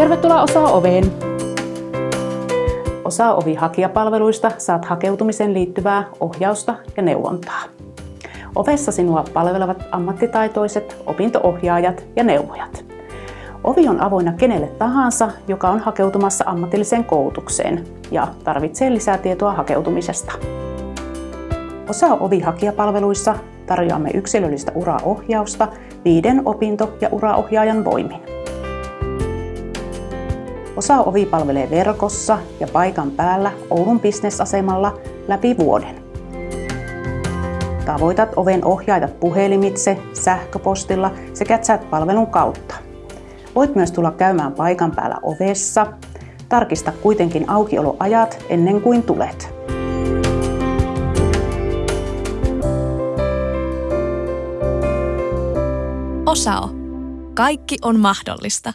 Tervetuloa Osaa Oveen! Osaa Ovi hakijapalveluista saat hakeutumisen liittyvää ohjausta ja neuvontaa. Ovessa sinua palvelevat ammattitaitoiset opintoohjaajat ja neuvojat. Ovi on avoinna kenelle tahansa, joka on hakeutumassa ammatilliseen koulutukseen ja tarvitsee lisää tietoa hakeutumisesta. Osa Ovi-hakijapalveluissa tarjoamme yksilöllistä uraohjausta viiden opinto- ja uraohjaajan voimin. Osa Ovi palvelee verkossa ja paikan päällä Oulun bisnesasemalla läpi vuoden. Tavoitat oven ohjaajat puhelimitse, sähköpostilla sekä chat-palvelun kautta. Voit myös tulla käymään paikan päällä ovessa. Tarkista kuitenkin aukioloajat ennen kuin tulet. Osao. Kaikki on mahdollista.